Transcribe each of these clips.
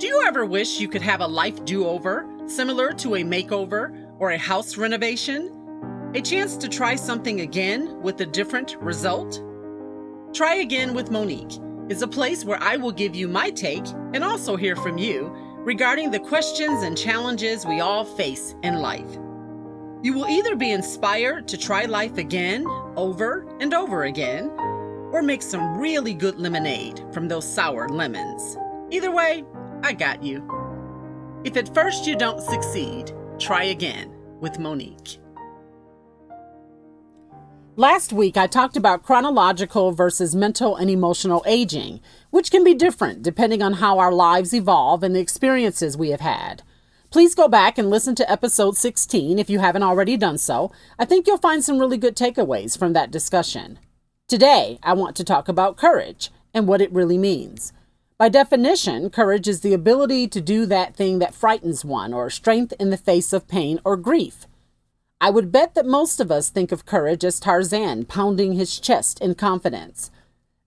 Do you ever wish you could have a life do over, similar to a makeover or a house renovation? A chance to try something again with a different result? Try Again with Monique is a place where I will give you my take and also hear from you regarding the questions and challenges we all face in life. You will either be inspired to try life again, over and over again, or make some really good lemonade from those sour lemons. Either way, I got you. If at first you don't succeed, try again with Monique. Last week, I talked about chronological versus mental and emotional aging, which can be different depending on how our lives evolve and the experiences we have had. Please go back and listen to episode 16 if you haven't already done so. I think you'll find some really good takeaways from that discussion. Today, I want to talk about courage and what it really means. By definition, courage is the ability to do that thing that frightens one or strength in the face of pain or grief. I would bet that most of us think of courage as Tarzan pounding his chest in confidence.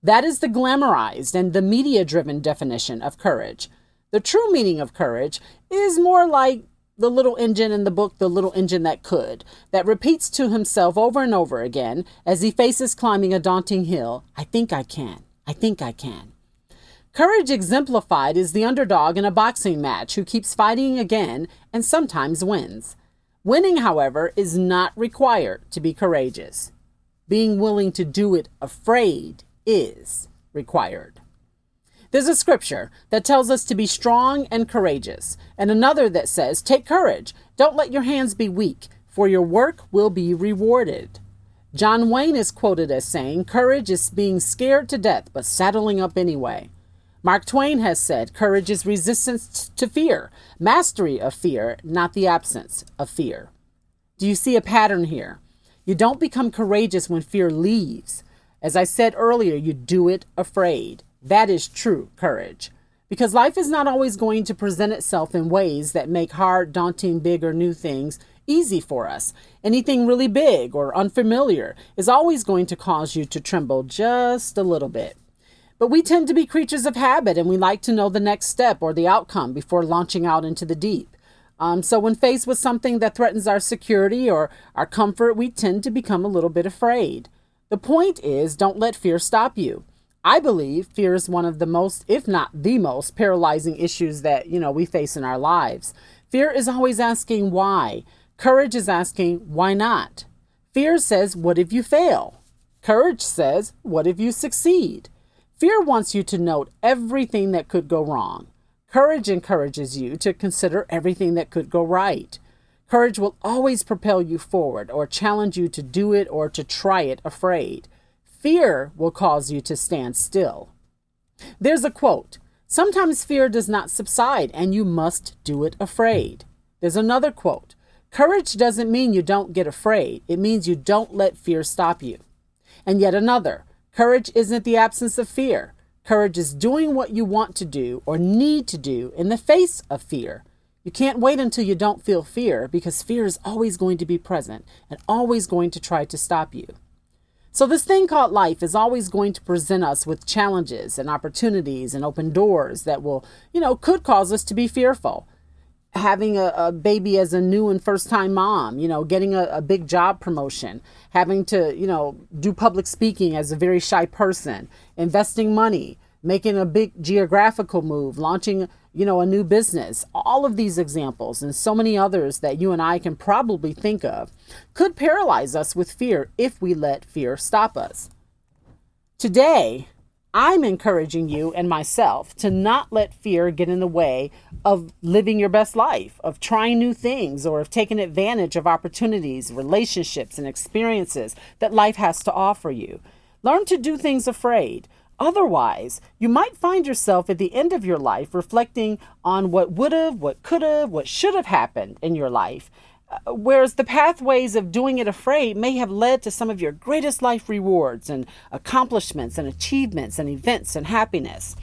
That is the glamorized and the media driven definition of courage. The true meaning of courage is more like the little engine in the book, The Little Engine That Could, that repeats to himself over and over again as he faces climbing a daunting hill I think I can. I think I can. Courage exemplified is the underdog in a boxing match who keeps fighting again and sometimes wins. Winning, however, is not required to be courageous. Being willing to do it afraid is required. There's a scripture that tells us to be strong and courageous, and another that says, Take courage, don't let your hands be weak, for your work will be rewarded. John Wayne is quoted as saying, Courage is being scared to death, but saddling up anyway. Mark Twain has said courage is resistance to fear, mastery of fear, not the absence of fear. Do you see a pattern here? You don't become courageous when fear leaves. As I said earlier, you do it afraid. That is true courage. Because life is not always going to present itself in ways that make hard, daunting, big, or new things easy for us. Anything really big or unfamiliar is always going to cause you to tremble just a little bit. But we tend to be creatures of habit and we like to know the next step or the outcome before launching out into the deep. Um, so, when faced with something that threatens our security or our comfort, we tend to become a little bit afraid. The point is, don't let fear stop you. I believe fear is one of the most, if not the most, paralyzing issues that, you know, we face in our lives. Fear is always asking why. Courage is asking why not. Fear says, what if you fail? Courage says, what if you succeed? Fear wants you to note everything that could go wrong. Courage encourages you to consider everything that could go right. Courage will always propel you forward or challenge you to do it or to try it afraid. Fear will cause you to stand still. There's a quote Sometimes fear does not subside and you must do it afraid. There's another quote Courage doesn't mean you don't get afraid, it means you don't let fear stop you. And yet another Courage isn't the absence of fear. Courage is doing what you want to do or need to do in the face of fear. You can't wait until you don't feel fear because fear is always going to be present and always going to try to stop you. So, this thing called life is always going to present us with challenges and opportunities and open doors that will, you know, could cause us to be fearful having a, a, baby as a new and first time mom, you know, getting a, a, big job promotion, having to, you know, do public speaking as a very shy person, investing money, making a big geographical move, launching, you know, a new business. All of these examples and so many others that you and I can probably think of could paralyze us with fear if we let fear stop us. Today, I'm encouraging you and myself to not let fear get in the way of living your best life, of trying new things, or of taking advantage of opportunities, relationships, and experiences that life has to offer you. Learn to do things afraid. Otherwise, you might find yourself at the end of your life reflecting on what would have, what could have, what should have happened in your life whereas the pathways of doing it afraid may have led to some of your greatest life rewards and accomplishments and achievements and events and happiness.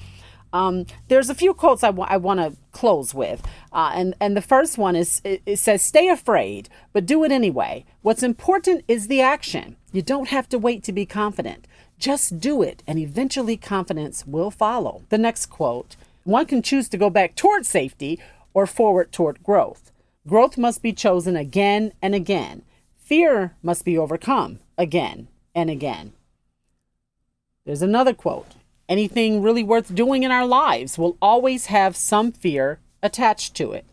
Um, there's a few quotes I, I want to close with. Uh, and, and the first one is it, it says, Stay afraid, but do it anyway. What's important is the action. You don't have to wait to be confident. Just do it, and eventually confidence will follow. The next quote One can choose to go back toward safety or forward toward growth. Growth must be chosen again and again. Fear must be overcome again and again. There's another quote Anything really worth doing in our lives will always have some fear attached to it.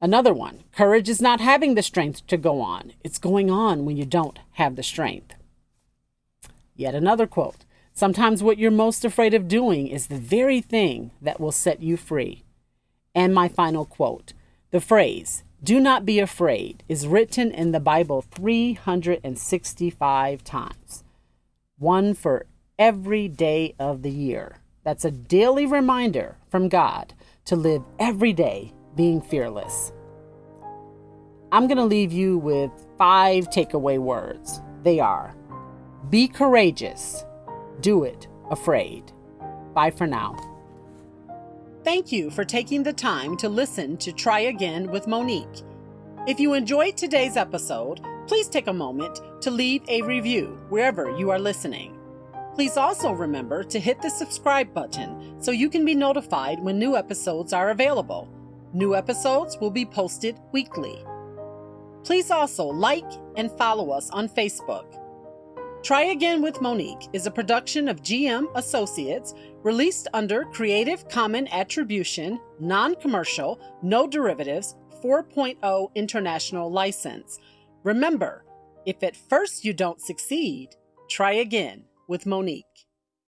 Another one courage is not having the strength to go on, it's going on when you don't have the strength. Yet another quote Sometimes what you're most afraid of doing is the very thing that will set you free. And my final quote the phrase, do not be afraid, is written in the Bible 365 times, one for every day of the year. That's a daily reminder from God to live every day being fearless. I'm going to leave you with five takeaway words. They are be courageous, do it afraid. Bye for now. Thank you for taking the time to listen to Try Again with Monique. If you enjoyed today's episode, please take a moment to leave a review wherever you are listening. Please also remember to hit the subscribe button so you can be notified when new episodes are available. New episodes will be posted weekly. Please also like and follow us on Facebook. Try Again with Monique is a production of GM Associates released under Creative Common Attribution, Non Commercial, No Derivatives 4.0 International License. Remember, if at first you don't succeed, try again with Monique.